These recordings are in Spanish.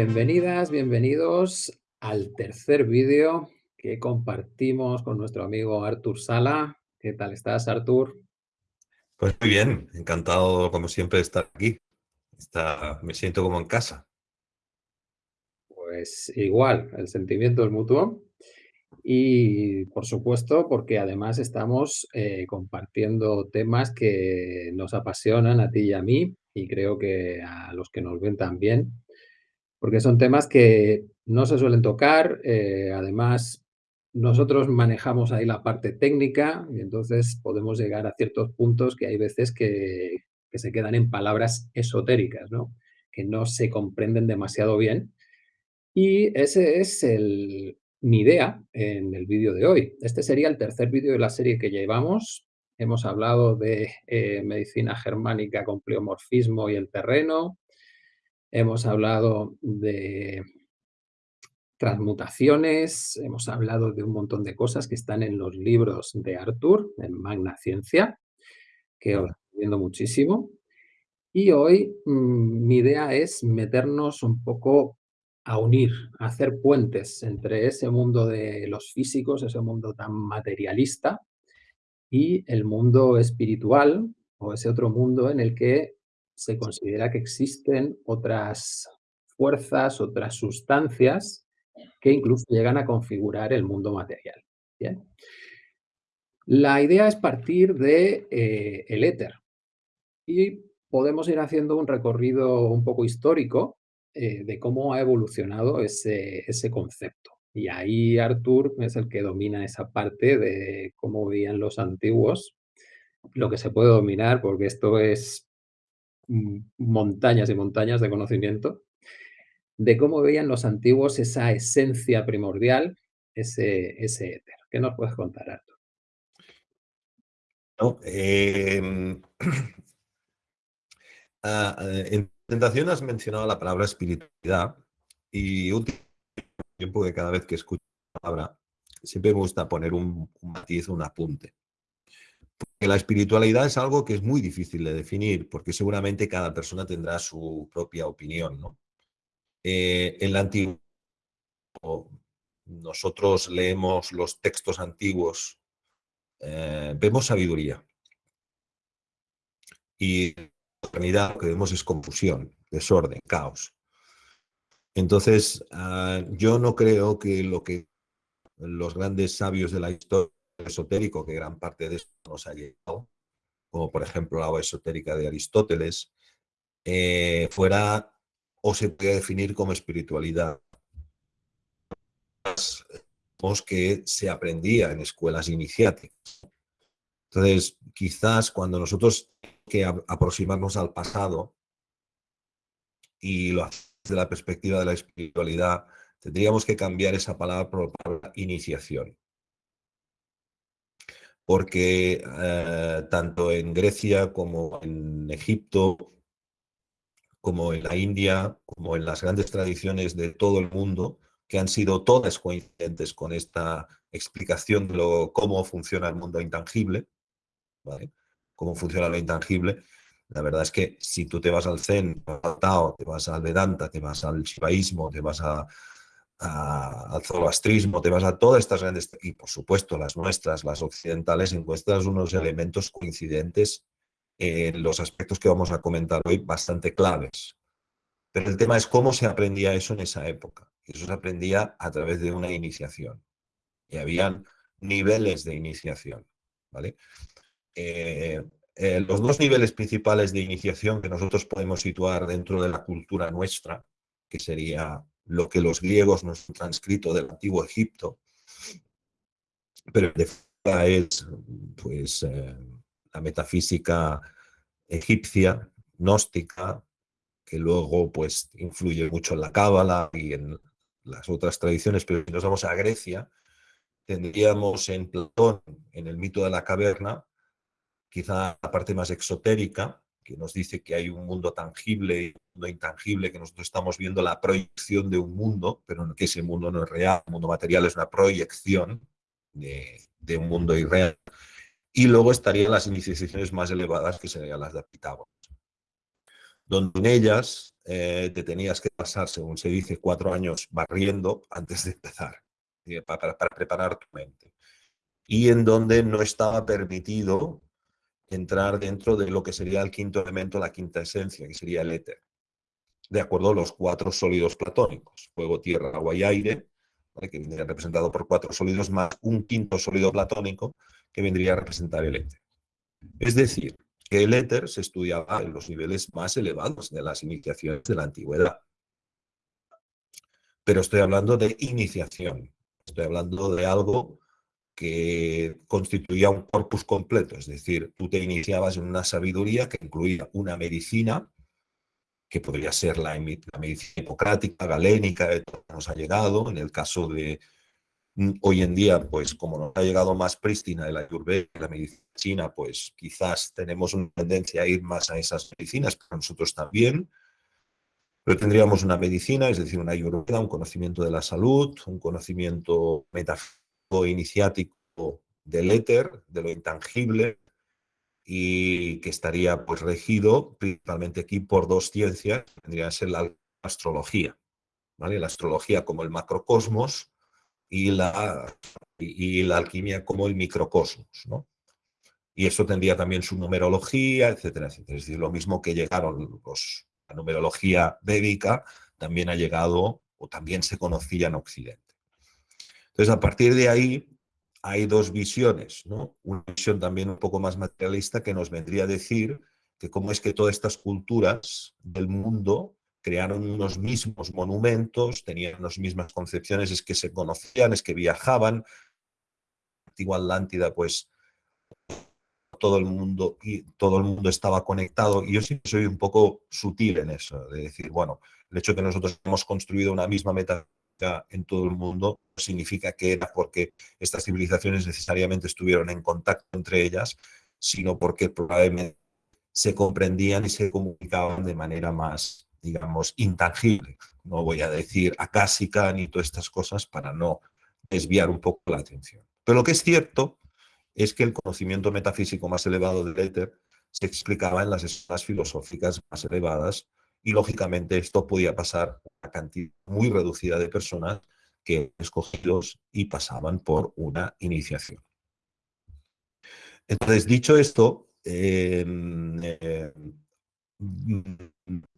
Bienvenidas, bienvenidos al tercer vídeo que compartimos con nuestro amigo Artur Sala. ¿Qué tal estás, Artur? Pues muy bien, encantado como siempre de estar aquí. Está, me siento como en casa. Pues igual, el sentimiento es mutuo. Y por supuesto, porque además estamos eh, compartiendo temas que nos apasionan a ti y a mí, y creo que a los que nos ven también, porque son temas que no se suelen tocar, eh, además nosotros manejamos ahí la parte técnica y entonces podemos llegar a ciertos puntos que hay veces que, se quedan en palabras esotéricas, ¿no? que no se comprenden demasiado bien. Y ese es el, mi idea en el vídeo de hoy. Este sería el tercer vídeo de la serie que llevamos. Hemos hablado de eh, medicina germánica con pleomorfismo y el terreno. Hemos hablado de transmutaciones, hemos hablado de un montón de cosas que están en los libros de Arthur, en Magna Ciencia, que os recomiendo muchísimo. Y hoy mmm, mi idea es meternos un poco a unir, a hacer puentes entre ese mundo de los físicos, ese mundo tan materialista, y el mundo espiritual, o ese otro mundo en el que se considera que existen otras fuerzas, otras sustancias que incluso llegan a configurar el mundo material. La idea es partir de eh, el éter y podemos ir haciendo un recorrido un poco histórico eh, de cómo ha evolucionado ese, ese concepto. Y ahí Artur es el que domina esa parte de cómo veían los antiguos, lo que se puede dominar, porque esto es montañas y montañas de conocimiento, de cómo veían los antiguos esa esencia primordial, ese, ese éter. ¿Qué nos puedes contar, Artur? No, eh, ah, en tentación has mencionado la palabra espiritualidad y últimamente tiempo que cada vez que escucho la palabra siempre me gusta poner un, un matiz, un apunte. La espiritualidad es algo que es muy difícil de definir, porque seguramente cada persona tendrá su propia opinión. ¿no? Eh, en la antigua, nosotros leemos los textos antiguos, eh, vemos sabiduría. Y la realidad lo que vemos es confusión, desorden, caos. Entonces, uh, yo no creo que lo que los grandes sabios de la historia esotérico, que gran parte de eso nos ha llegado, como por ejemplo la esotérica de Aristóteles, eh, fuera o se puede definir como espiritualidad que se aprendía en escuelas iniciáticas. Entonces, quizás cuando nosotros que aproximarnos al pasado y lo hacemos desde la perspectiva de la espiritualidad, tendríamos que cambiar esa palabra por la palabra iniciación porque eh, tanto en Grecia como en Egipto, como en la India, como en las grandes tradiciones de todo el mundo, que han sido todas coincidentes con esta explicación de lo, cómo funciona el mundo intangible, cómo funciona lo intangible, la verdad es que si tú te vas al Zen, al Tao, te vas al Vedanta, te vas al Shivaísmo, te vas a, al zoroastrismo, te vas a todas estas grandes, y por supuesto las nuestras, las occidentales, encuentras unos elementos coincidentes en los aspectos que vamos a comentar hoy bastante claves. Pero el tema es cómo se aprendía eso en esa época. Eso se aprendía a través de una iniciación. Y habían niveles de iniciación. ¿vale? Eh, eh, los dos niveles principales de iniciación que nosotros podemos situar dentro de la cultura nuestra, que sería lo que los griegos nos han transcrito del antiguo Egipto, pero de es pues, eh, la metafísica egipcia, gnóstica, que luego pues, influye mucho en la cábala y en las otras tradiciones, pero si nos vamos a Grecia, tendríamos en Platón, en el mito de la caverna, quizá la parte más exotérica, que nos dice que hay un mundo tangible y un mundo intangible, que nosotros estamos viendo la proyección de un mundo, pero que ese mundo no es real, el mundo material es una proyección de, un mundo irreal. Y luego estarían las iniciaciones más elevadas, que serían las de Pitágoras, donde en ellas eh, te tenías que pasar, según se dice, cuatro años barriendo antes de empezar, eh, para preparar tu mente. Y en donde no estaba permitido entrar dentro de lo que sería el quinto elemento, la quinta esencia, que sería el éter. De acuerdo a los cuatro sólidos platónicos, fuego, tierra, agua y aire, que vendría representado por cuatro sólidos más un quinto sólido platónico que vendría a representar el éter. Es decir, que el éter se estudiaba en los niveles más elevados de las iniciaciones de la antigüedad. Pero estoy hablando de iniciación, estoy hablando de algo que constituía un corpus completo, es decir, tú te iniciabas en una sabiduría que incluía una medicina, que podría ser la, medicina hipocrática, galénica, nos ha llegado, en el caso de mm, hoy en día, pues como nos ha llegado más prístina de la ayurveda, la medicina, pues quizás tenemos una tendencia a ir más a esas medicinas, pero nosotros también, pero tendríamos una medicina, es decir, una ayurveda, un conocimiento de la salud, un conocimiento metafísico, iniciático del éter, de lo intangible, y que estaría pues regido principalmente aquí por dos ciencias, que tendría que ser la astrología, ¿vale? La astrología como el macrocosmos y la, y, la alquimia como el microcosmos, ¿no? Y eso tendría también su numerología, etcétera, etcétera. Es decir, lo mismo que llegaron los, la numerología védica, también ha llegado o también se conocía en Occidente. Entonces, a partir de ahí hay dos visiones, ¿no? Una visión también un poco más materialista que nos vendría a decir que cómo es que todas estas culturas del mundo crearon unos mismos monumentos, tenían las mismas concepciones, es que se conocían, es que viajaban. Antigua Atlántida, pues todo el mundo y todo el mundo estaba conectado. Y yo sí soy un poco sutil en eso, de decir, bueno, el hecho de que nosotros hemos construido una misma meta en todo el mundo significa que era porque estas civilizaciones necesariamente estuvieron en contacto entre ellas, sino porque probablemente se comprendían y se comunicaban de manera más, digamos, intangible. No voy a decir acásica ni todas estas cosas para no desviar un poco la atención. Pero lo que es cierto es que el conocimiento metafísico más elevado del éter se explicaba en las escuelas filosóficas más elevadas y lógicamente esto podía pasar a una cantidad muy reducida de personas que escogidos y pasaban por una iniciación. Entonces, dicho esto, em, em,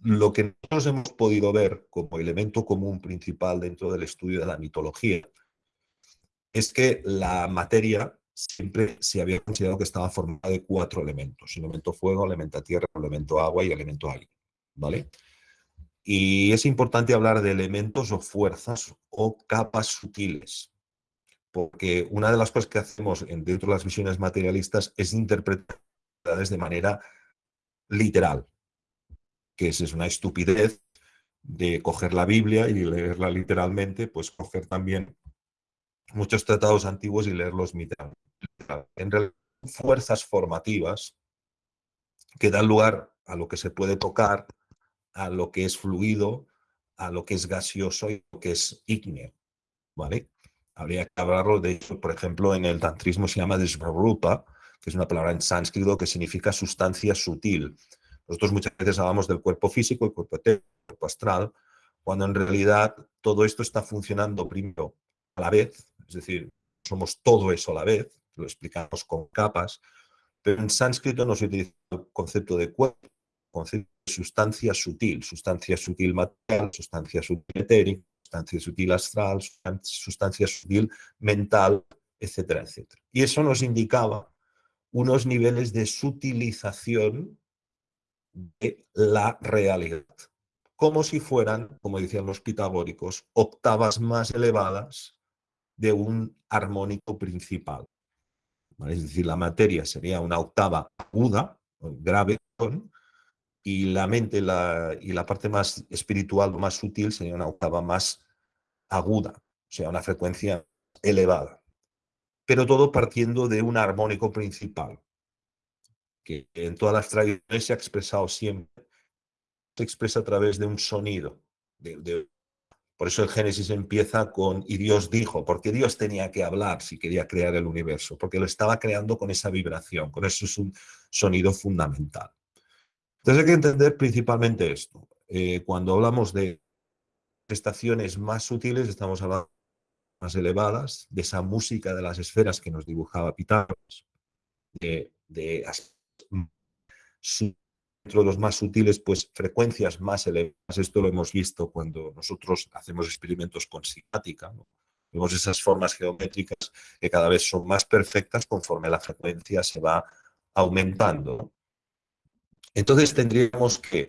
lo que nosotros hemos podido ver como elemento común principal dentro del estudio de la mitología es que la materia siempre se había considerado que estaba formada de cuatro elementos, elemento fuego, elemento tierra, elemento agua y elemento aire. ¿Vale? Y es importante hablar de elementos o fuerzas o capas sutiles, porque una de las cosas que hacemos dentro de las visiones materialistas es interpretarlas de manera literal, que es una estupidez de coger la Biblia y leerla literalmente, pues coger también muchos tratados antiguos y leerlos literalmente. En realidad, fuerzas formativas que dan lugar a lo que se puede tocar, a lo que es fluido, a lo que es gaseoso y lo que es ígneo, ¿vale? Habría que hablarlo, de hecho, por ejemplo, en el tantrismo se llama desvarupa, que es una palabra en sánscrito que significa sustancia sutil. Nosotros muchas veces hablamos del cuerpo físico, el cuerpo etéreo, el cuerpo astral, cuando en realidad todo esto está funcionando primero a la vez, es decir, somos todo eso a la vez, lo explicamos con capas, pero en sánscrito no se utiliza el concepto de cuerpo, concepto sustancia sutil, sustancia sutil material, sustancia sutil etérica, sustancia sutil astral, sustancia sutil mental, etcétera, etcétera. Y eso nos indicaba unos niveles de sutilización de la realidad, como si fueran, como decían los pitagóricos, octavas más elevadas de un armónico principal. Es decir, la materia sería una octava aguda, grave, y la mente y la parte más espiritual, más sutil, sería una octava más aguda, o sea, una frecuencia elevada. Pero todo partiendo de un armónico principal, que en todas las tradiciones se ha expresado siempre, se expresa a través de un sonido. por eso el Génesis empieza con, y Dios dijo, porque Dios tenía que hablar si quería crear el universo, porque lo estaba creando con esa vibración, con eso es un sonido fundamental. Entonces hay que entender principalmente esto. eh, cuando hablamos de estaciones más sutiles, estamos hablando más elevadas, de esa música de las esferas que nos dibujaba Pitágoras, de, los más sutiles, pues frecuencias más elevadas. Esto lo hemos visto cuando nosotros hacemos experimentos con simática. Vemos esas formas geométricas que cada vez son más perfectas conforme la frecuencia se va aumentando. Entonces tendríamos que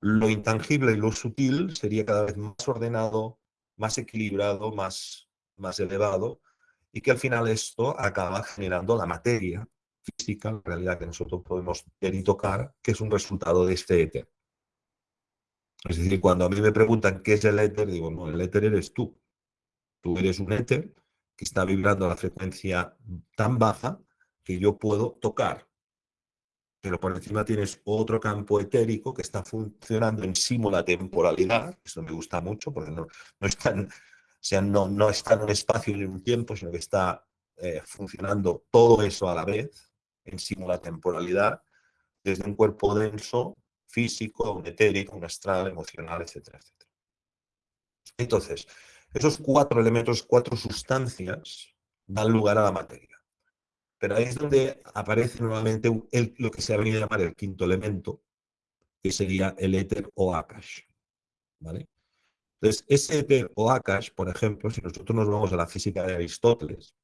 lo intangible y lo sutil sería cada vez más ordenado, más equilibrado, más, más elevado, y que al final esto acaba generando la materia, física, la realidad que nosotros podemos ver y tocar, que es un resultado de este éter. Es decir, cuando a mí me preguntan qué es el éter, digo, no, el éter eres tú. Tú eres un éter que está vibrando a la frecuencia tan baja que yo puedo tocar. Pero por encima tienes otro campo etérico que está funcionando en símula temporalidad. Eso me gusta mucho porque no, no, están, o sea, no, no está en un espacio ni en un tiempo, sino que está eh, funcionando todo eso a la vez en simula temporalidad desde un cuerpo denso, físico, un etérico, un astral, emocional, etcétera, etcétera. Entonces, esos cuatro elementos, cuatro sustancias, dan lugar a la materia. Pero ahí es donde aparece nuevamente lo que se ha venido a llamar el quinto elemento, que sería el éter o akash. ¿vale? Entonces, ese éter o akash, por ejemplo, si nosotros nos vamos a la física de Aristóteles,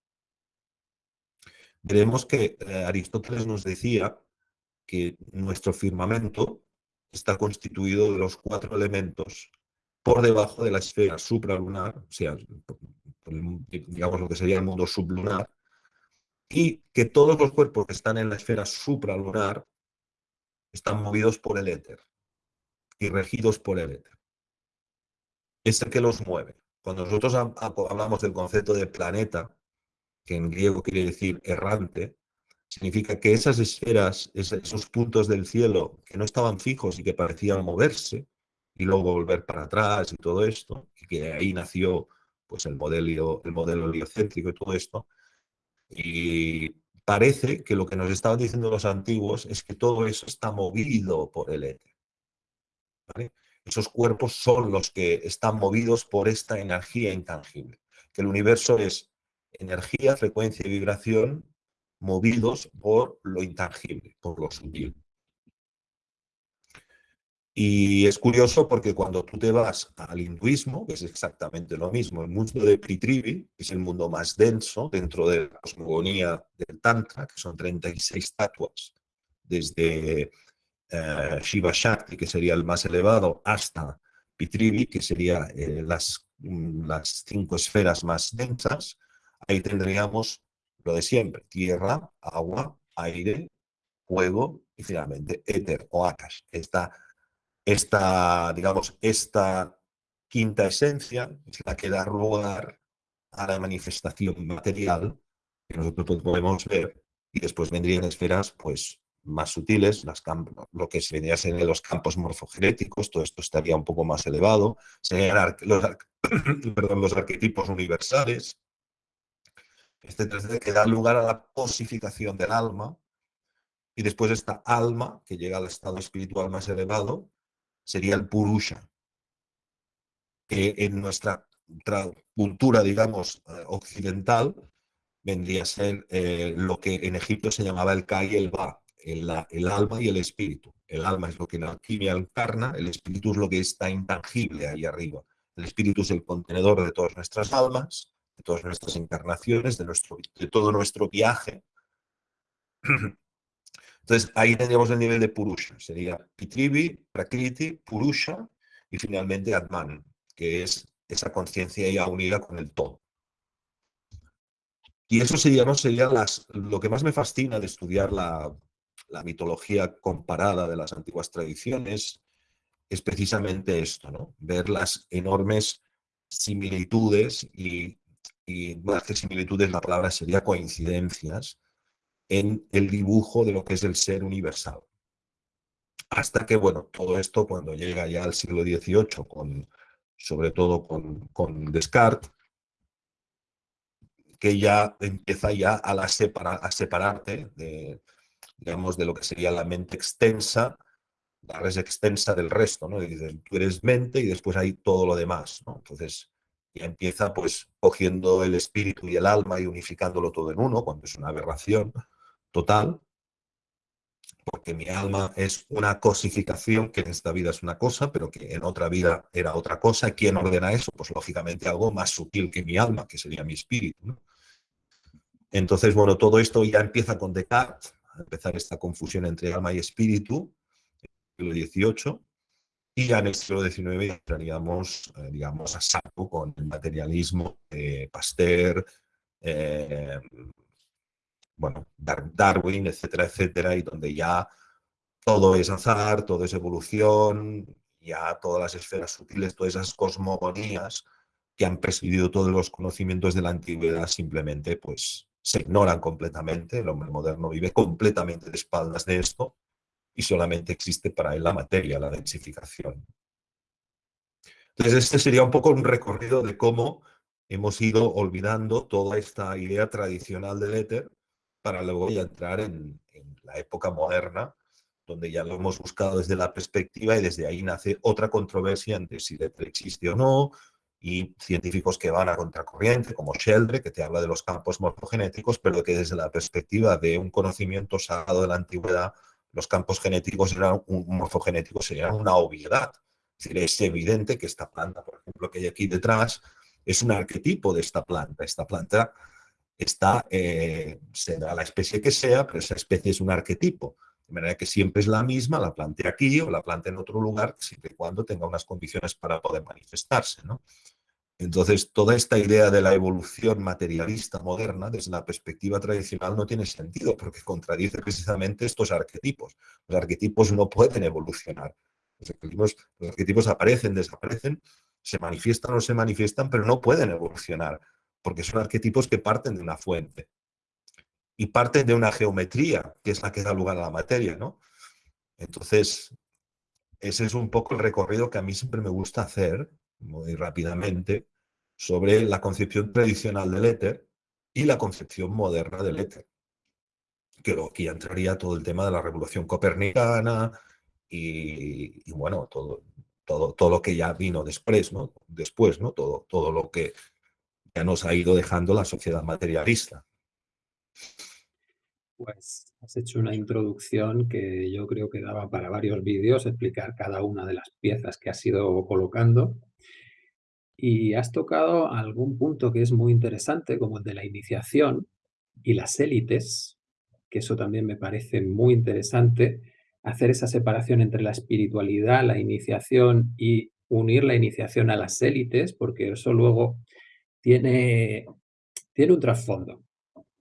veremos que eh, Aristóteles nos decía que nuestro firmamento está constituido de los cuatro elementos por debajo de la esfera supralunar, o sea, digamos lo que sería el mundo sublunar, y que todos los cuerpos que están en la esfera supralunar están movidos por el éter y regidos por el éter. Es el que los mueve. Cuando nosotros hablamos del concepto de planeta, que en griego quiere decir errante, significa que esas esferas, esos puntos del cielo que no estaban fijos y que parecían moverse y luego volver para atrás y todo esto, y que ahí nació pues el modelo, el modelo heliocéntrico y todo esto, y parece que lo que nos estaban diciendo los antiguos es que todo eso está movido por el éter. Esos cuerpos son los que están movidos por esta energía intangible, que el universo es energía, frecuencia y vibración movidos por lo intangible, por lo sutil. Y es curioso porque cuando tú te vas al hinduismo, que es exactamente lo mismo, el mundo de Pritrivi, que es el mundo más denso dentro de la cosmogonía del Tantra, que son 36 estatuas, desde eh, Shiva Shakti, que sería el más elevado, hasta Pitrivi, que serían eh, las, mm, las cinco esferas más densas, ahí tendríamos lo de siempre, tierra, agua, aire, fuego y finalmente éter o akash. Esta, esta, digamos, esta quinta esencia es la que da lugar a la manifestación material que nosotros podemos ver y después vendrían esferas pues más sutiles, las lo que se vendría a los campos morfogenéticos, todo esto estaría un poco más elevado, serían los, arquetipos universales, este que da lugar a la posificación del alma, y después esta alma, que llega al estado espiritual más elevado, sería el Purusha, que en nuestra cultura, digamos, eh, occidental, vendría a ser eh, lo que en Egipto se llamaba el Ka y el Ba, el, el, alma y el espíritu. El alma es lo que en alquimia encarna, el espíritu es lo que está intangible ahí arriba. El espíritu es el contenedor de todas nuestras almas, de todas nuestras encarnaciones, de, nuestro, de todo nuestro viaje. Entonces, ahí tendríamos el nivel de Purusha. Sería Pitrivi, Prakriti, Purusha y finalmente Atman, que es esa conciencia ya unida con el todo. Y eso sería, ¿no? sería lo que más me fascina de estudiar la, la mitología comparada de las antiguas tradiciones, es precisamente esto, ¿no? ver las enormes similitudes y y más que similitudes, la palabra sería coincidencias en el dibujo de lo que es el ser universal. Hasta que, bueno, todo esto cuando llega ya al siglo XVIII, con, sobre todo con, con Descartes, que ya empieza ya a, la separa, a separarte de, digamos, de lo que sería la mente extensa la res extensa del resto, ¿no? Dicen, tú eres mente y después hay todo lo demás, ¿no? Entonces, ya empieza pues cogiendo el espíritu y el alma y unificándolo todo en uno, cuando es una aberración total, porque mi alma es una cosificación que en esta vida es una cosa, pero que en otra vida era otra cosa. ¿Quién ordena eso? Pues lógicamente algo más sutil que mi alma, que sería mi espíritu. Entonces, bueno, todo esto ya empieza con Descartes, a empezar esta confusión entre alma y espíritu, en el siglo XVIII, y ya en el siglo XIX entraríamos, eh, digamos, a saco con el materialismo de Pasteur, eh, bueno, Darwin, etcétera, etcétera, y donde ya todo es azar, todo es evolución, ya todas las esferas sutiles, todas esas cosmogonías que han presidido todos los conocimientos de la antigüedad simplemente pues se ignoran completamente, el hombre moderno vive completamente de espaldas de esto y solamente existe para él la materia, la densificación. Entonces este sería un poco un recorrido de cómo hemos ido olvidando toda esta idea tradicional del éter para luego ya entrar en, la época moderna, donde ya lo hemos buscado desde la perspectiva y desde ahí nace otra controversia entre si éter existe o no, y científicos que van a contracorriente, como Sheldre, que te habla de los campos morfogenéticos, pero que desde la perspectiva de un conocimiento sagrado de la antigüedad, los campos genéticos eran un, morfogenéticos serían una obviedad. Es evidente que esta planta, por ejemplo, que hay aquí detrás, es un arquetipo de esta planta. Esta planta está, eh, será la especie que sea, pero esa especie es un arquetipo. De manera que siempre es la misma, la plante aquí o la plante en otro lugar, siempre y cuando tenga unas condiciones para poder manifestarse. ¿no? Entonces, toda esta idea de la evolución materialista moderna, desde la perspectiva tradicional, no tiene sentido, porque contradice precisamente estos arquetipos. Los arquetipos no pueden evolucionar. Los arquetipos, aparecen, desaparecen, se manifiestan o se manifiestan, pero no pueden evolucionar, porque son arquetipos que parten de una fuente y parten de una geometría, que es la que da lugar a la materia, ¿no? Entonces, ese es un poco el recorrido que a mí siempre me gusta hacer, muy rápidamente sobre la concepción tradicional del éter y la concepción moderna del éter. Que aquí entraría todo el tema de la revolución copernicana y, bueno, todo, todo, todo lo que ya vino después, ¿no? Después, ¿no? Todo, todo lo que nos ha ido dejando la sociedad materialista. Pues has hecho una introducción que yo creo que daba para varios vídeos, explicar cada una de las piezas que has ido colocando. Y has tocado algún punto que es muy interesante, como el de la iniciación y las élites, que eso también me parece muy interesante, hacer esa separación entre la espiritualidad, la iniciación y unir la iniciación a las élites, porque eso luego tiene, tiene un trasfondo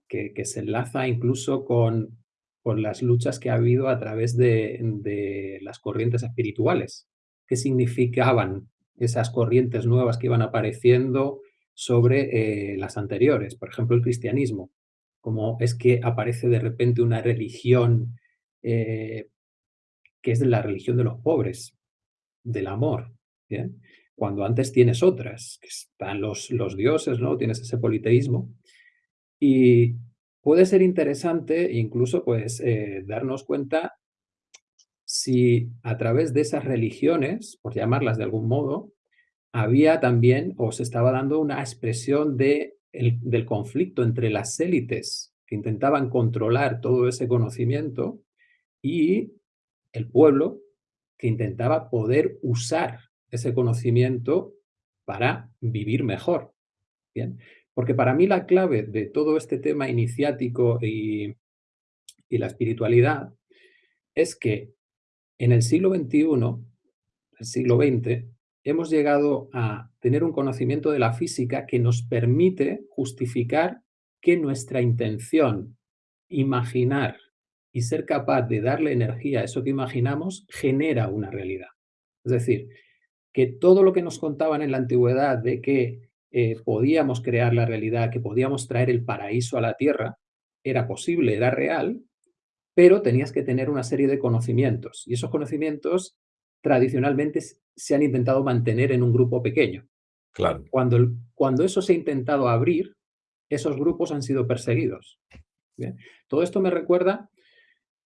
que, que, se enlaza incluso con, con, las luchas que ha habido a través de, de las corrientes espirituales. ¿Qué significaban esas corrientes nuevas que iban apareciendo sobre eh, las anteriores. Por ejemplo, el cristianismo, como es que aparece de repente una religión eh, que es la religión de los pobres, del amor, cuando antes tienes otras, que están los, los dioses, ¿no? tienes ese politeísmo, y puede ser interesante incluso pues eh, darnos cuenta si a través de esas religiones, por llamarlas de algún modo, había también o se estaba dando una expresión de del conflicto entre las élites que intentaban controlar todo ese conocimiento y el pueblo que intentaba poder usar ese conocimiento para vivir mejor. Bien, porque para mí la clave de todo este tema iniciático y, y la espiritualidad es que en el siglo XXI, el siglo XX, hemos llegado a tener un conocimiento de la física que nos permite justificar que nuestra intención, imaginar y ser capaz de darle energía a eso que imaginamos, genera una realidad. Es decir, que todo lo que nos contaban en la antigüedad de que eh, podíamos crear la realidad, que podíamos traer el paraíso a la tierra, era posible, era real, pero tenías que tener una serie de conocimientos. Y esos conocimientos tradicionalmente se han intentado mantener en un grupo pequeño. Claro. Cuando, cuando eso se ha intentado abrir, esos grupos han sido perseguidos. Todo esto me recuerda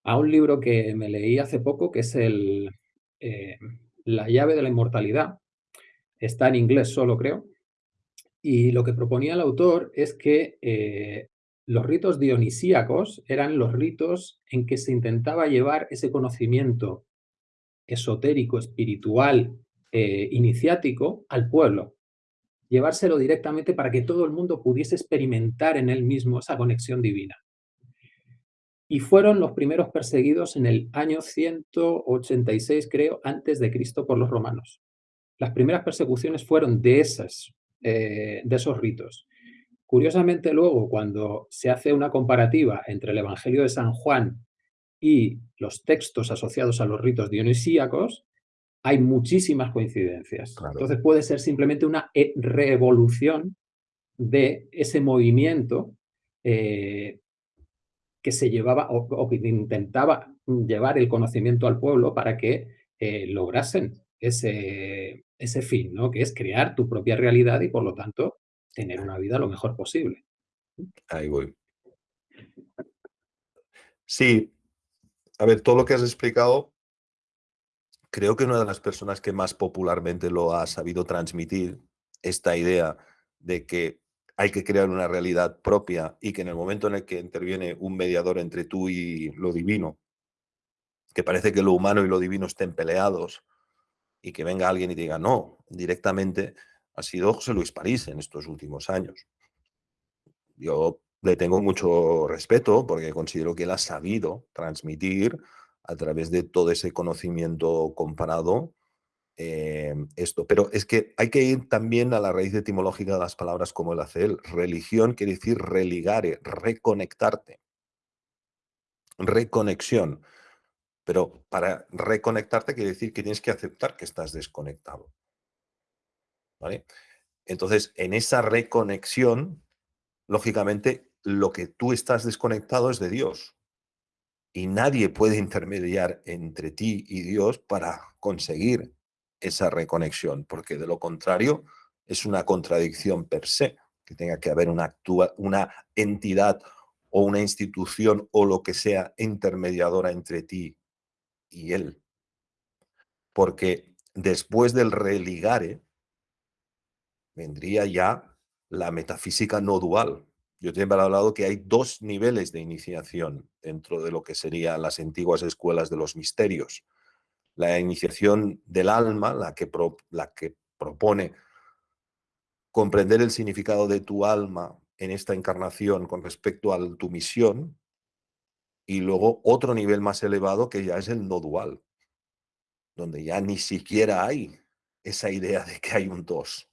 a un libro que me leí hace poco, que es el, eh, La llave de la inmortalidad. Está en inglés solo, creo. Y lo que proponía el autor es que eh, los ritos dionisíacos eran los ritos en que se intentaba llevar ese conocimiento esotérico, espiritual, eh, iniciático al pueblo. Llevárselo directamente para que todo el mundo pudiese experimentar en él mismo esa conexión divina. Y fueron los primeros perseguidos en el año 186, creo, antes de Cristo por los romanos. Las primeras persecuciones fueron de, esas, eh, de esos ritos. Curiosamente luego, cuando se hace una comparativa entre el Evangelio de San Juan y los textos asociados a los ritos dionisíacos, hay muchísimas coincidencias. Entonces puede ser simplemente una revolución de ese movimiento eh, que se llevaba o, que intentaba llevar el conocimiento al pueblo para que eh, lograsen ese, ese fin, ¿no? que es crear tu propia realidad y por lo tanto tener una vida lo mejor posible. Ahí voy. Sí, a ver, todo lo que has explicado, creo que una de las personas que más popularmente lo ha sabido transmitir, esta idea de que hay que crear una realidad propia y que en el momento en el que interviene un mediador entre tú y lo divino, que parece que lo humano y lo divino estén peleados y que venga alguien y diga no, directamente ha sido José Luis París en estos últimos años. Yo le tengo mucho respeto porque considero que él ha sabido transmitir a través de todo ese conocimiento comparado eh, esto. Pero es que hay que ir también a la raíz etimológica de las palabras como él hace él. Religión quiere decir religare, reconectarte. Reconexión. Pero para reconectarte quiere decir que tienes que aceptar que estás desconectado. ¿Vale? Entonces, en esa reconexión, lógicamente, lo que tú estás desconectado es de Dios. Y nadie puede intermediar entre ti y Dios para conseguir esa reconexión, porque de lo contrario es una contradicción per se, que tenga que haber una, entidad o una institución o lo que sea intermediadora entre ti y Él. Porque después del religare vendría ya la metafísica no dual, yo siempre he hablado que hay dos niveles de iniciación dentro de lo que serían las antiguas escuelas de los misterios. La iniciación del alma, la que, la que propone comprender el significado de tu alma en esta encarnación con respecto a tu misión, y luego otro nivel más elevado que ya es el no dual, donde ya ni siquiera hay esa idea de que hay un dos.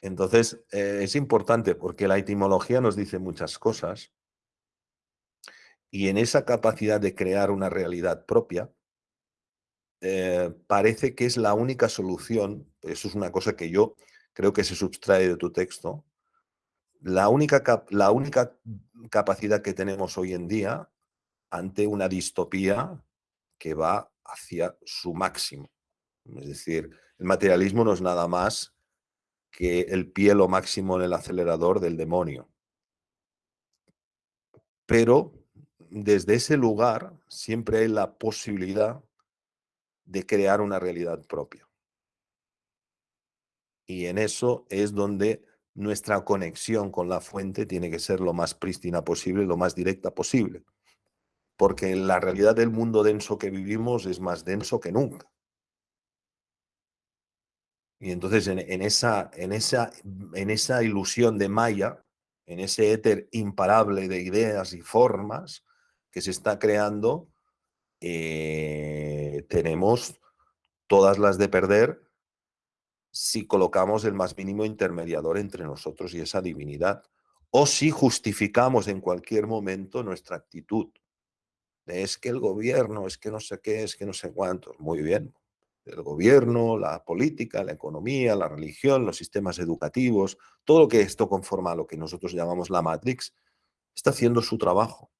Entonces, eh, es importante porque la etimología nos dice muchas cosas y en esa capacidad de crear una realidad propia, eh, parece que es la única solución, eso es una cosa que yo creo que se subtrae de tu texto, la única, la única capacidad que tenemos hoy en día ante una distopía que va hacia su máximo. Es decir, el materialismo no es nada más que el pie lo máximo en el acelerador del demonio. Pero desde ese lugar siempre hay la posibilidad de crear una realidad propia. Y en eso es donde nuestra conexión con la fuente tiene que ser lo más prístina posible, lo más directa posible. Porque la realidad del mundo denso que vivimos es más denso que nunca. Y entonces en, esa, en, esa, en esa ilusión de Maya, en ese éter imparable de ideas y formas que se está creando, eh, tenemos todas las de perder si colocamos el más mínimo intermediador entre nosotros y esa divinidad, o si justificamos en cualquier momento nuestra actitud. Es que el gobierno, es que no sé qué, es que no sé cuántos. Muy bien, el gobierno, la política, la economía, la religión, los sistemas educativos, todo lo que esto conforma a lo que nosotros llamamos la Matrix, está haciendo su trabajo.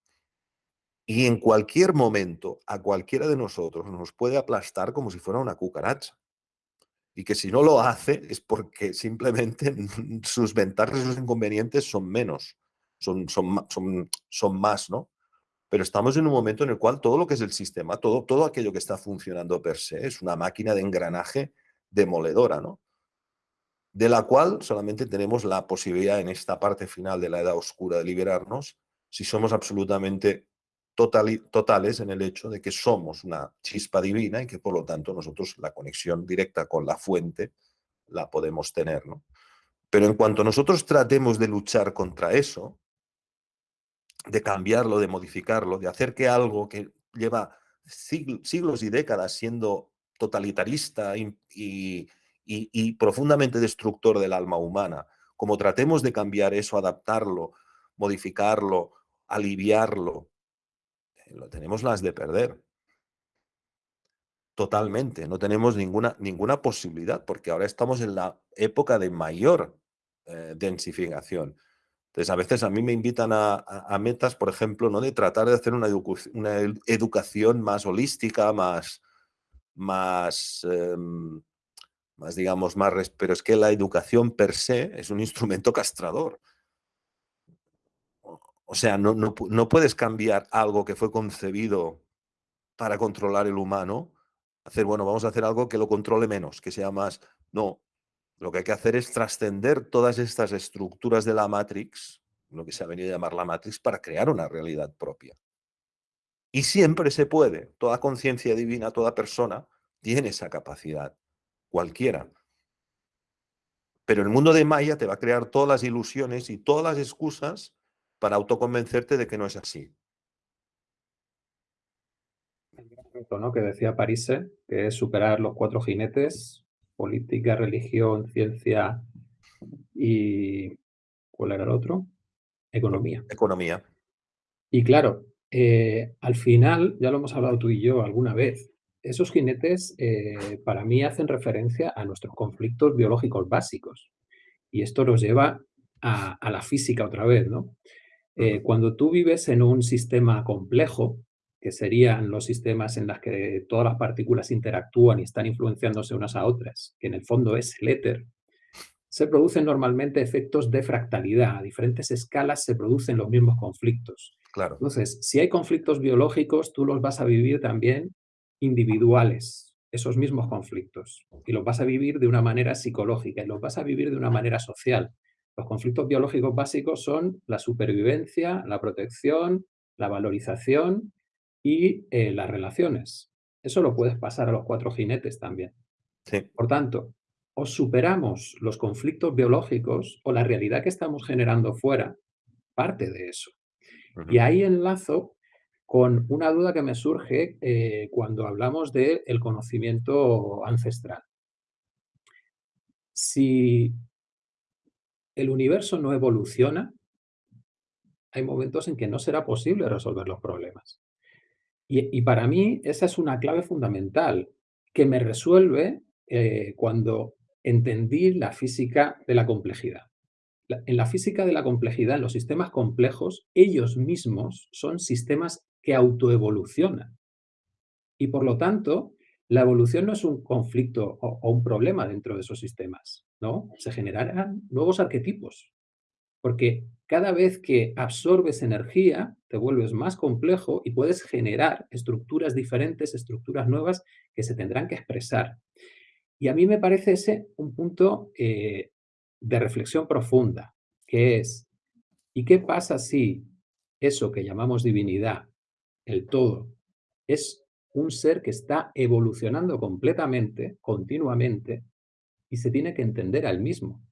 Y en cualquier momento, a cualquiera de nosotros nos puede aplastar como si fuera una cucaracha. Y que si no lo hace es porque simplemente sus ventajas y sus inconvenientes son menos, son, son, son, son más, ¿no? pero estamos en un momento en el cual todo lo que es el sistema, todo, todo aquello que está funcionando per se, es una máquina de engranaje demoledora, ¿no? De la cual solamente tenemos la posibilidad en esta parte final de la edad oscura de liberarnos si somos absolutamente totales en el hecho de que somos una chispa divina y que por lo tanto nosotros la conexión directa con la fuente la podemos tener, ¿no? Pero en cuanto nosotros tratemos de luchar contra eso, de cambiarlo, de modificarlo, de hacer que algo que lleva siglos y décadas siendo totalitarista y, profundamente destructor del alma humana, como tratemos de cambiar eso, adaptarlo, modificarlo, aliviarlo, lo tenemos las de perder. Totalmente, no tenemos ninguna, ninguna posibilidad, porque ahora estamos en la época de mayor eh, densificación. Entonces, a veces a mí me invitan a, metas, por ejemplo, ¿no? de tratar de hacer una, educación más holística, más, más, em, más, digamos, más... Pero es que la educación per se es un instrumento castrador. O sea, no, no, no puedes cambiar algo que fue concebido para controlar el humano, hacer, bueno, vamos a hacer algo que lo controle menos, que sea más... No, lo que hay que hacer es trascender todas estas estructuras de la Matrix, lo que se ha venido a llamar la Matrix, para crear una realidad propia. Y siempre se puede. Toda conciencia divina, toda persona tiene esa capacidad. Cualquiera. Pero el mundo de Maya te va a crear todas las ilusiones y todas las excusas para autoconvencerte de que no es así. ¿no? que decía Parise, que es superar los cuatro jinetes política, religión, ciencia y... ¿Cuál era el otro? Economía. Economía. Y claro, eh, al final, ya lo hemos hablado tú y yo alguna vez, esos jinetes eh, para mí hacen referencia a nuestros conflictos biológicos básicos. Y esto nos lleva a, la física otra vez, ¿no? Eh, cuando tú vives en un sistema complejo, que serían los sistemas en los que todas las partículas interactúan y están influenciándose unas a otras, que en el fondo es el éter, se producen normalmente efectos de fractalidad. A diferentes escalas se producen los mismos conflictos. Claro. Entonces, si hay conflictos biológicos, tú los vas a vivir también individuales, esos mismos conflictos. Y los vas a vivir de una manera psicológica y los vas a vivir de una manera social. Los conflictos biológicos básicos son la supervivencia, la protección, la valorización y eh, las relaciones. Eso lo puedes pasar a los cuatro jinetes también. Por tanto, o superamos los conflictos biológicos o la realidad que estamos generando fuera, parte de eso. Y ahí enlazo con una duda que me surge eh, cuando hablamos del el conocimiento ancestral. Si el universo no evoluciona, hay momentos en que no será posible resolver los problemas. Y, para mí esa es una clave fundamental que me resuelve eh, cuando entendí la física de la complejidad. en la física de la complejidad, en los sistemas complejos, ellos mismos son sistemas que autoevolucionan. Y por lo tanto, la evolución no es un conflicto o, o un problema dentro de esos sistemas, ¿no? Se generarán nuevos arquetipos, porque cada vez que absorbes energía, te vuelves más complejo y puedes generar estructuras diferentes, estructuras nuevas que se tendrán que expresar. Y a mí me parece ese un punto eh, de reflexión profunda, que es, ¿y qué pasa si eso que llamamos divinidad, el todo, es un ser que está evolucionando completamente, continuamente, y se tiene que entender al mismo?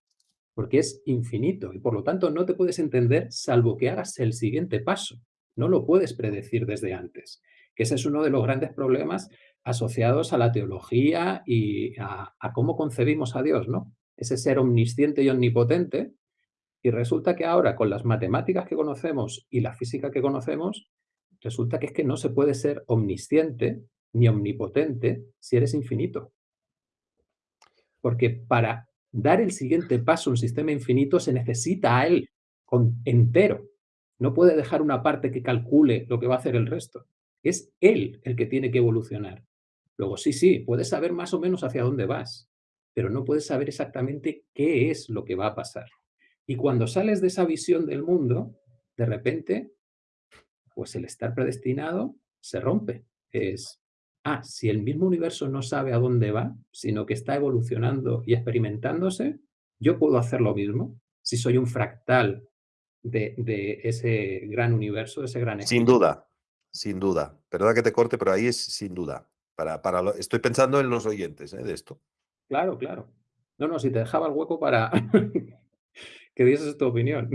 porque es infinito y por lo tanto no te puedes entender salvo que hagas el siguiente paso. No lo puedes predecir desde antes, que ese es uno de los grandes problemas asociados a la teología y a, cómo concebimos a Dios, ¿no? Ese ser omnisciente y omnipotente, y resulta que ahora con las matemáticas que conocemos y la física que conocemos, resulta que es que no se puede ser omnisciente ni omnipotente si eres infinito. Porque para dar el siguiente paso, un sistema infinito, se necesita a él con, entero. No puede dejar una parte que calcule lo que va a hacer el resto. Es él el que tiene que evolucionar. Luego, sí, sí, puedes saber más o menos hacia dónde vas, pero no puedes saber exactamente qué es lo que va a pasar. Y cuando sales de esa visión del mundo, de repente pues el estar predestinado se rompe. Es, ah, si el mismo universo no sabe a dónde va, sino que está evolucionando y experimentándose, yo puedo hacer lo mismo. Si soy un fractal de, de ese gran universo, de ese gran Sin duda, sin duda. Perdona que te corte, pero ahí es sin duda. Para, para lo, estoy pensando en los oyentes ¿eh? de esto. Claro, claro. No, no, si te dejaba el hueco para que dieses tu opinión.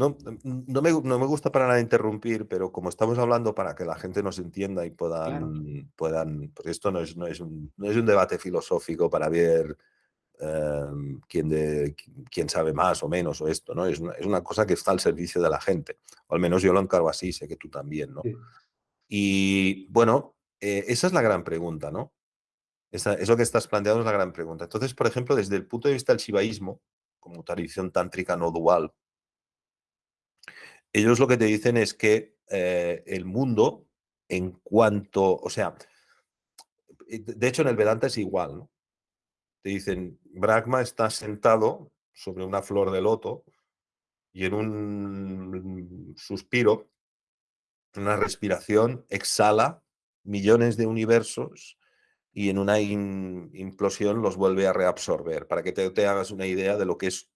No, no, me, no me gusta para nada interrumpir, pero como estamos hablando para que la gente nos entienda y puedan, Claro. puedan porque esto no es, no, es un, no es un debate filosófico para ver eh, quién, de, quién sabe más o menos o esto, ¿no? Es una, es una cosa que está al servicio de la gente. O al menos yo lo encargo así, sé que tú también, ¿no? Sí. Y bueno, eh, esa es la gran pregunta, ¿no? Esa, eso que estás planteando es la gran pregunta. Entonces, por ejemplo, desde el punto de vista del shivaísmo, como tradición tántrica no dual, ellos lo que te dicen es que eh, el mundo, en cuanto, o sea, de hecho en el Vedanta es igual, ¿no? Te dicen, Brahma está sentado sobre una flor de loto y en un suspiro, una respiración, exhala millones de universos y en una implosión los vuelve a reabsorber, para que te, hagas una idea de lo que es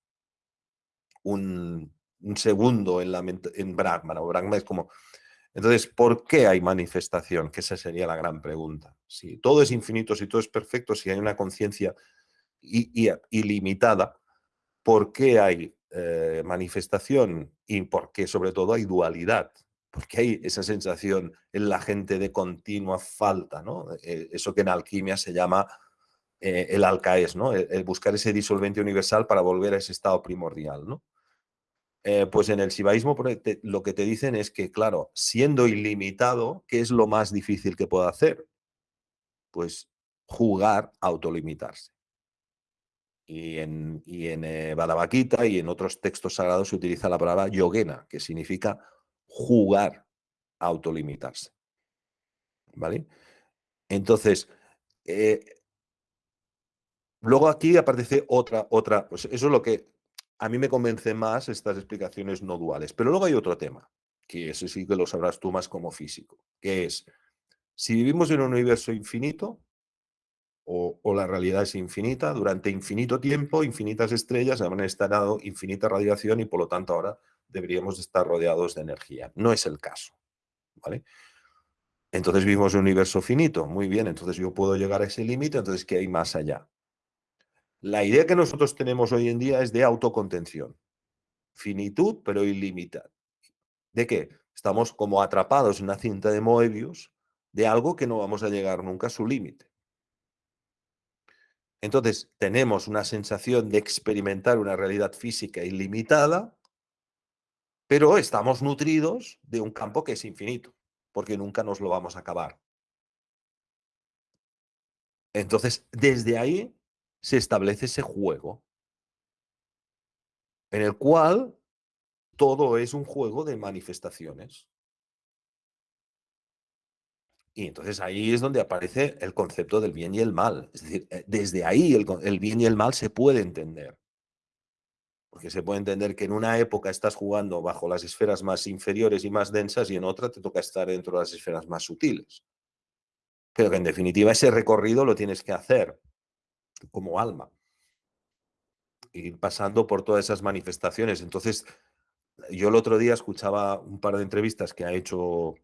un segundo en, la, en Brahma. ¿no? Brahma es como... Entonces, ¿por qué hay manifestación? Que esa sería la gran pregunta. Si todo es infinito, si todo es perfecto, si hay una conciencia ilimitada, ¿por qué hay eh, manifestación? Y por qué sobre todo hay dualidad. Porque hay esa sensación en la gente de continua falta, ¿no? Eh, eso que en alquimia se llama eh, el alcaes, ¿no? El, el, buscar ese disolvente universal para volver a ese estado primordial, ¿no? Eh, pues en el shivaísmo lo que te dicen es que, claro, siendo ilimitado, ¿qué es lo más difícil que puedo hacer? Pues jugar a autolimitarse. Y en, y en eh, y en otros textos sagrados se utiliza la palabra yogena, que significa jugar a autolimitarse. ¿Vale? Entonces, eh, luego aquí aparece otra, otra, pues eso es lo que a mí me convence más estas explicaciones no duales. Pero luego hay otro tema, que ese sí que lo sabrás tú más como físico, que es, si vivimos en un universo infinito, o, la realidad es infinita, durante infinito tiempo, infinitas estrellas han estado infinita radiación y por lo tanto ahora deberíamos estar rodeados de energía. No es el caso. ¿vale? Entonces vivimos en un universo finito. Muy bien, entonces yo puedo llegar a ese límite, entonces ¿qué hay más allá? La idea que nosotros tenemos hoy en día es de autocontención. Finitud, pero ilimitada. ¿De qué? Estamos como atrapados en una cinta de Moebius de algo que no vamos a llegar nunca a su límite. Entonces, tenemos una sensación de experimentar una realidad física ilimitada, pero estamos nutridos de un campo que es infinito, porque nunca nos lo vamos a acabar. Entonces, desde ahí se establece ese juego en el cual todo es un juego de manifestaciones. Y entonces ahí es donde aparece el concepto del bien y el mal. Es decir, eh, desde ahí el, el, bien y el mal se puede entender. Porque se puede entender que en una época estás jugando bajo las esferas más inferiores y más densas y en otra te toca estar dentro de las esferas más sutiles. Pero que en definitiva ese recorrido lo tienes que hacer como alma. Ir pasando por todas esas manifestaciones. Entonces, yo el otro día escuchaba un par de entrevistas que ha hecho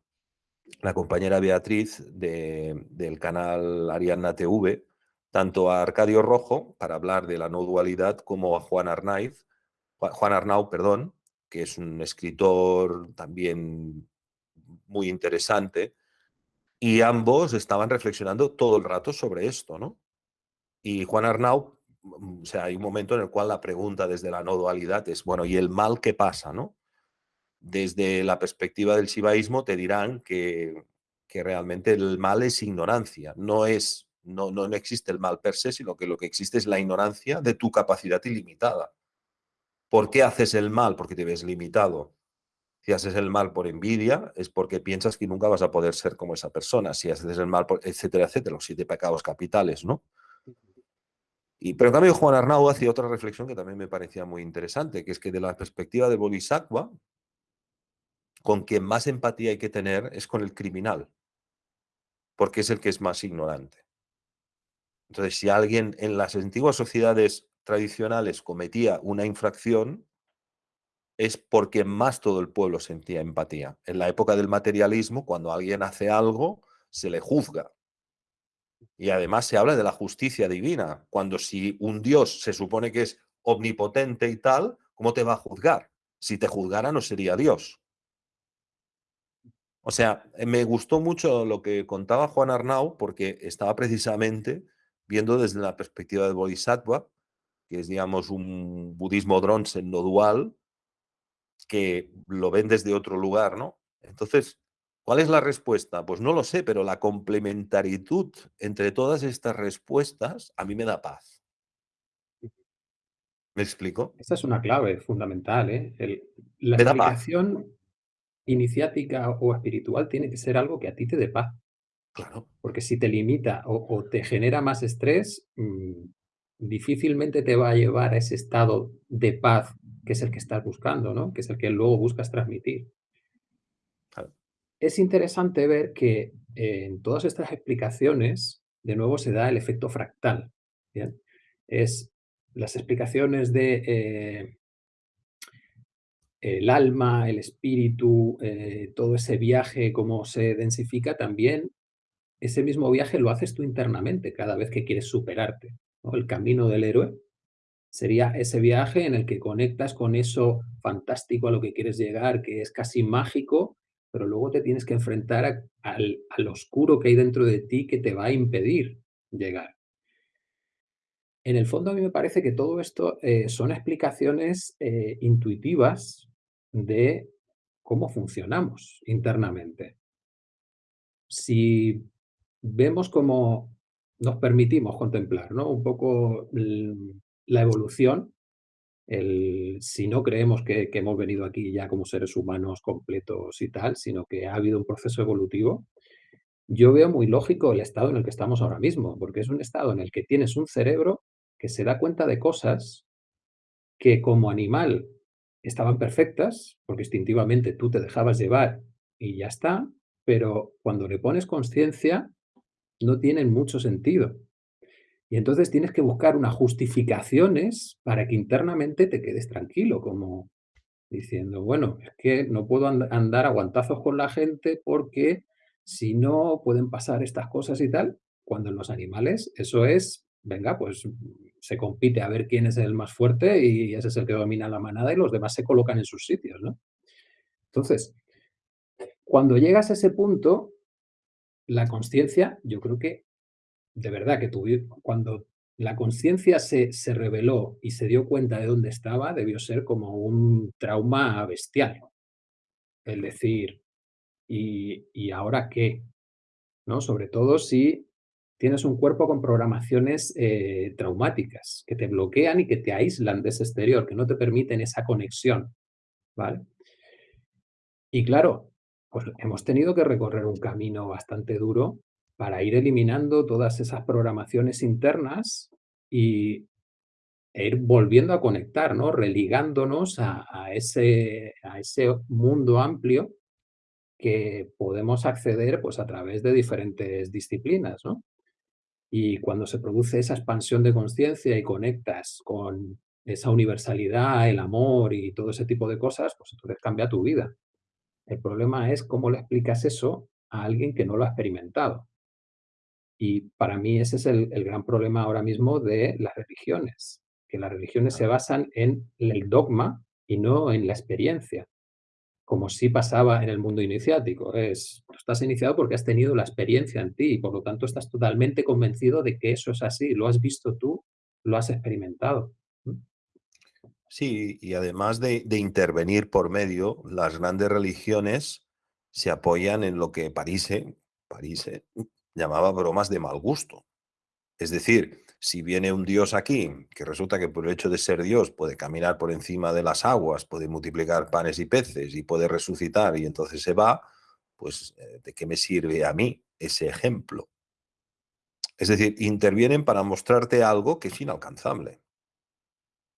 la compañera Beatriz de, del canal Ariadna TV, tanto a Arcadio Rojo, para hablar de la no dualidad, como a Juan Arnaiz, Juan Arnau, perdón, que es un escritor también muy interesante, y ambos estaban reflexionando todo el rato sobre esto, ¿no? Y Juan Arnau, o sea, hay un momento en el cual la pregunta desde la no dualidad es, bueno, ¿y el mal qué pasa, no? Desde la perspectiva del shivaísmo te dirán que, que realmente el mal es ignorancia, no es, no, no, no existe el mal per se, sino que lo que existe es la ignorancia de tu capacidad ilimitada. ¿Por qué haces el mal? Porque te ves limitado. Si haces el mal por envidia, es porque piensas que nunca vas a poder ser como esa persona. Si haces el mal, por, etcétera, etcétera, los siete pecados capitales, ¿no? Y, pero en cambio Juan Arnau hacía otra reflexión que también me parecía muy interesante, que es que de la perspectiva de Bodhisattva, con quien más empatía hay que tener es con el criminal, porque es el que es más ignorante. Entonces, si alguien en las antiguas sociedades tradicionales cometía una infracción, es porque más todo el pueblo sentía empatía. En la época del materialismo, cuando alguien hace algo, se le juzga. Y además se habla de la justicia divina, cuando si un Dios se supone que es omnipotente y tal, ¿cómo te va a juzgar? Si te juzgara no sería Dios. O sea, eh, me gustó mucho lo que contaba Juan Arnau porque estaba precisamente viendo desde la perspectiva del Bodhisattva, que es, digamos, un budismo dronsen no dual, que lo ven desde otro lugar, ¿no? Entonces, ¿cuál es la respuesta? Pues no lo sé, pero la complementaritud entre todas estas respuestas a mí me da paz. ¿Me explico? Esta es una clave fundamental, ¿eh? El- la Me da paz, explicación iniciática o espiritual tiene que ser algo que a ti te dé paz, claro. porque si te limita o, o te genera más estrés, mm, difícilmente te va a llevar a ese estado de paz que es el que estás buscando, ¿no? Que es el que luego buscas transmitir. Es interesante ver que eh, en todas estas explicaciones, de nuevo se da el efecto fractal. Es las explicaciones de eh, el alma, el espíritu, eh, todo ese viaje, cómo se densifica, también ese mismo viaje lo haces tú internamente cada vez que quieres superarte. El camino del héroe sería ese viaje en el que conectas con eso fantástico a lo que quieres llegar, que es casi mágico, pero luego te tienes que enfrentar a- al, oscuro que hay dentro de ti que te va a impedir llegar. En el fondo, a mí me parece que todo esto eh, son explicaciones eh, intuitivas de cómo funcionamos internamente. Si vemos cómo nos permitimos contemplar, ¿no? Un poco la evolución, el, si no creemos que, que hemos venido aquí ya como seres humanos completos y tal, sino que ha habido un proceso evolutivo, yo veo muy lógico el estado en el que estamos ahora mismo, porque es un estado en el que tienes un cerebro que se da cuenta de cosas que como animal estaban perfectas, porque instintivamente tú te dejabas llevar y ya está, pero cuando le pones conciencia no tienen mucho sentido. Y entonces tienes que buscar unas justificaciones para que internamente te quedes tranquilo, como diciendo, bueno, es que no puedo and- andar a guantazos con la gente porque si no pueden pasar estas cosas y tal, cuando en los animales eso es, venga, pues se compite a ver quién es el más fuerte y ese es el que domina la manada y los demás se colocan en sus sitios, ¿no? Entonces, cuando llegas a ese punto, la conciencia, yo creo que de verdad que cuando la conciencia se, se reveló y se dio cuenta de dónde estaba, debió ser como un trauma bestial. El decir, ¿y, y ahora qué? ¿No? Sobre todo si tienes un cuerpo con programaciones eh, traumáticas que te bloquean y que te aíslan de ese exterior, que no te permiten esa conexión, ¿vale? Y claro, pues hemos tenido que recorrer un camino bastante duro para ir eliminando todas esas programaciones internas y, e ir volviendo a conectar, ¿no? Religándonos a, a ese, a ese mundo amplio que podemos acceder pues, a través de diferentes disciplinas, ¿no? Y cuando se produce esa expansión de conciencia y conectas con esa universalidad, el amor y todo ese tipo de cosas, pues entonces cambia tu vida. El problema es cómo le explicas eso a alguien que no lo ha experimentado. Y para mí ese es el, el gran problema ahora mismo de las religiones, que las religiones se basan en el dogma y no en la experiencia, como sí pasaba en el mundo iniciático. Es, tú estás iniciado porque has tenido la experiencia en ti y por lo tanto estás totalmente convencido de que eso es así, lo has visto tú, lo has experimentado. ¿Mm? Sí, y además de, de intervenir por medio, las grandes religiones se apoyan en lo que Parise, Parise llamaba bromas de mal gusto. Es decir, si viene un Dios aquí, que resulta que por el hecho de ser Dios puede caminar por encima de las aguas, puede multiplicar panes y peces y puede resucitar y entonces se va, pues eh, ¿de qué me sirve a mí ese ejemplo? Es decir, intervienen para mostrarte algo que es inalcanzable,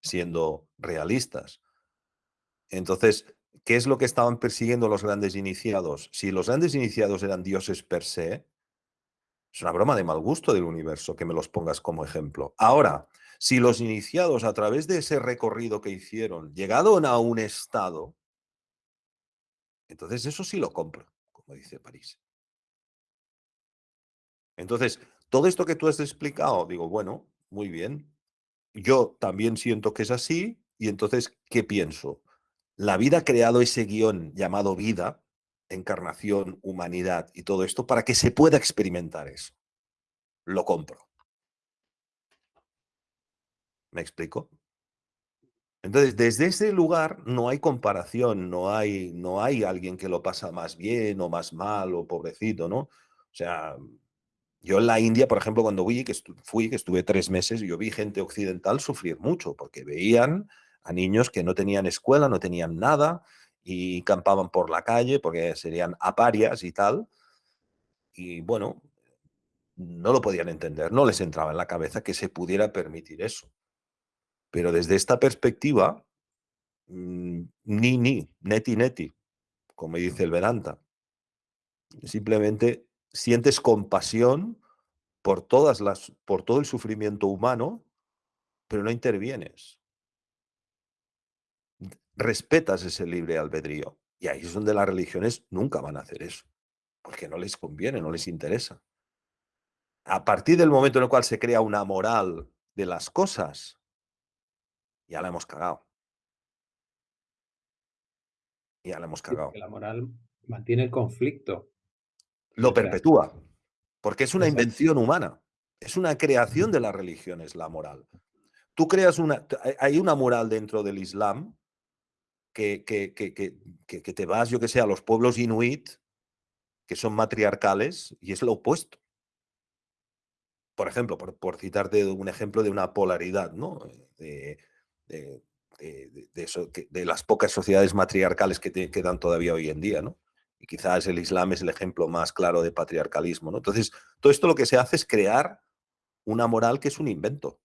siendo realistas. Entonces, ¿qué es lo que estaban persiguiendo los grandes iniciados? Si los grandes iniciados eran dioses per se, es una broma de mal gusto del universo que me los pongas como ejemplo. Ahora, si los iniciados a través de ese recorrido que hicieron llegaron a un estado, entonces eso sí lo compro, como dice París. Entonces, todo esto que tú has explicado, digo, bueno, muy bien. Yo también siento que es así y entonces, ¿qué pienso? La vida ha creado ese guion llamado vida, encarnación, humanidad y todo esto para que se pueda experimentar eso. Lo compro. ¿Me explico? Entonces, desde ese lugar no hay comparación, no hay, no hay alguien que lo pasa más bien o más mal o pobrecito, ¿no? O sea, yo en la India, por ejemplo, cuando fui, que, fui, que estuve tres meses, yo vi gente occidental sufrir mucho, porque veían a niños que no tenían escuela, no tenían nada, y campaban por la calle, porque serían aparias y tal. Y bueno, no lo podían entender, no les entraba en la cabeza que se pudiera permitir eso. Pero desde esta perspectiva, mm, ni, ni, neti, neti, como dice el Vedanta. Simplemente sientes compasión por, todas las, por todo el sufrimiento humano, pero no intervienes. Respetas ese libre albedrío. Y ahí es donde las religiones nunca van a hacer eso, porque no les conviene, no les interesa. A partir del momento en el cual se crea una moral de las cosas, ya la hemos cagado. Ya la hemos cagado. La moral mantiene el conflicto. Lo perpetúa, porque es una invención humana. Es una creación de las religiones, la moral. Tú creas una... Hay una moral dentro del Islam que, que, que, que te vas, yo que sé, a los pueblos inuit, que son matriarcales, y es lo opuesto. Por ejemplo, por, por citarte un ejemplo de una polaridad, ¿no? De, de, de las pocas sociedades matriarcales que quedan todavía hoy en día, ¿no? Y quizás el Islam es el ejemplo más claro de patriarcalismo. ¿no? Entonces, todo esto lo que se hace es crear una moral que es un invento.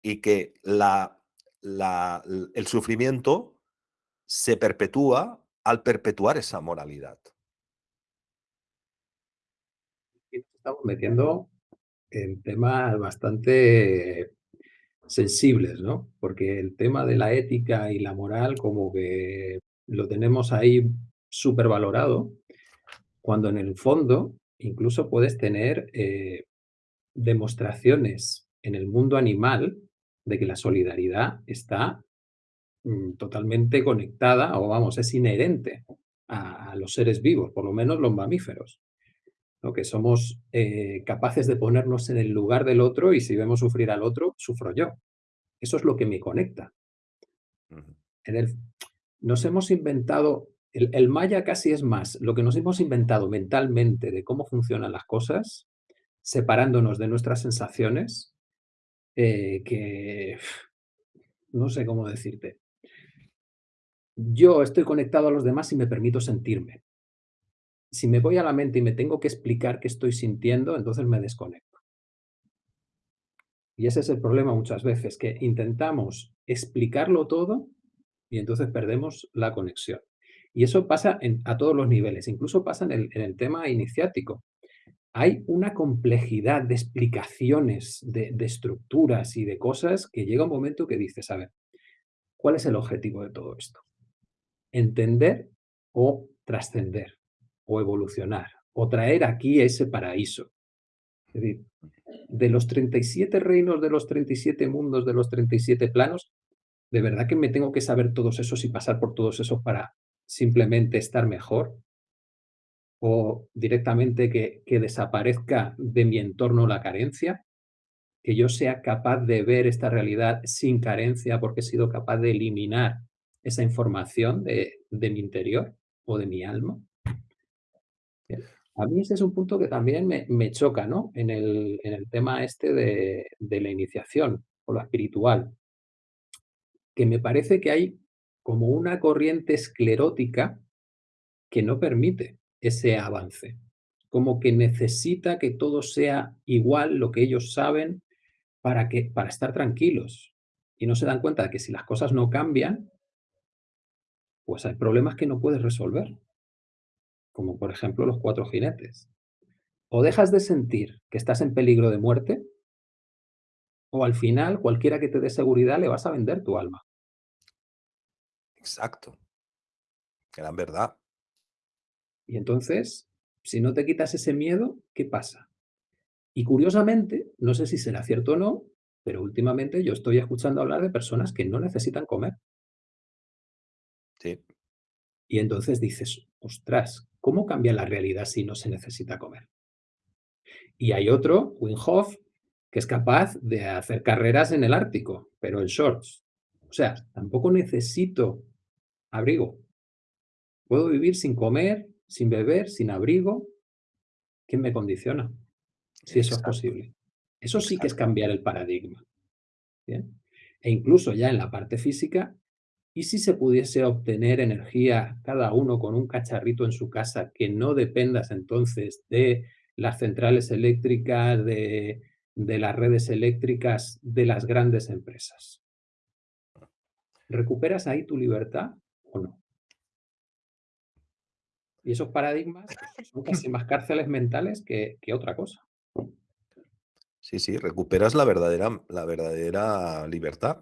Y que la, la, el sufrimiento se perpetúa al perpetuar esa moralidad. Estamos metiendo en temas bastante sensibles, ¿no? Porque el tema de la ética y la moral como que lo tenemos ahí súper valorado, cuando en el fondo incluso puedes tener eh, demostraciones en el mundo animal de que la solidaridad está mm, totalmente conectada o vamos, es inherente a, los seres vivos, por lo menos los mamíferos. ¿no? Que somos eh, capaces de ponernos en el lugar del otro y si vemos sufrir al otro, sufro yo. Eso es lo que me conecta. En el, nos hemos inventado, el, maya casi es más, lo que nos hemos inventado mentalmente de cómo funcionan las cosas, separándonos de nuestras sensaciones, eh, que no sé cómo decirte. Yo estoy conectado a los demás y me permito sentirme. Si me voy a la mente y me tengo que explicar qué estoy sintiendo, entonces me desconecto. Y ese es el problema muchas veces, que intentamos explicarlo todo y entonces perdemos la conexión. Y eso pasa a todos los niveles, incluso pasa en el, tema iniciático. Hay una complejidad de explicaciones, de, estructuras y de cosas que llega un momento que dices, a ver, ¿cuál es el objetivo de todo esto? Entender o trascender, o evolucionar, o traer aquí ese paraíso. Es decir, de los 37 reinos, de los 37 mundos, de los 37 planos, ¿De verdad que me tengo que saber todos esos y pasar por todos esos para simplemente estar mejor? ¿O directamente que, desaparezca de mi entorno la carencia? ¿Que yo sea capaz de ver esta realidad sin carencia porque he sido capaz de eliminar esa información de, mi interior o de mi alma? A mí ese es un punto que también me, choca ¿no? en, el, en el tema este de, de la iniciación o lo espiritual que me parece que hay como una corriente esclerótica que no permite ese avance. Como que necesita que todo sea igual lo que ellos saben para, que, para estar tranquilos. Y no se dan cuenta de que si las cosas no cambian, pues hay problemas que no puedes resolver, como por ejemplo los cuatro jinetes. O dejas de sentir que estás en peligro de muerte, o al final cualquiera que te dé seguridad le vas a vender tu alma. Exacto. Gran verdad. Y entonces, si no te quitas ese miedo, ¿qué pasa? Y curiosamente, no sé si será cierto o no, pero últimamente yo estoy escuchando hablar de personas que no necesitan comer. Sí. Y entonces dices, ostras, ¿cómo cambia la realidad si no se necesita comer? Y hay otro, Wim Hof, que es capaz de hacer carreras en el Ártico, pero en shorts. O sea, tampoco necesito abrigo. Puedo vivir sin comer, sin beber, sin abrigo. ¿Quién me condiciona? Si eso es posible. Eso sí que es cambiar el paradigma. ¿bien? E incluso ya en la parte física, ¿y si se pudiese obtener energía cada uno con un cacharrito en su casa que no dependas entonces de las centrales eléctricas, de, de las redes eléctricas de las grandes empresas? ¿Recuperas ahí tu libertad o no? Y esos paradigmas son casi más cárceles mentales que, que otra cosa. Sí, sí, recuperas la verdadera, la verdadera libertad.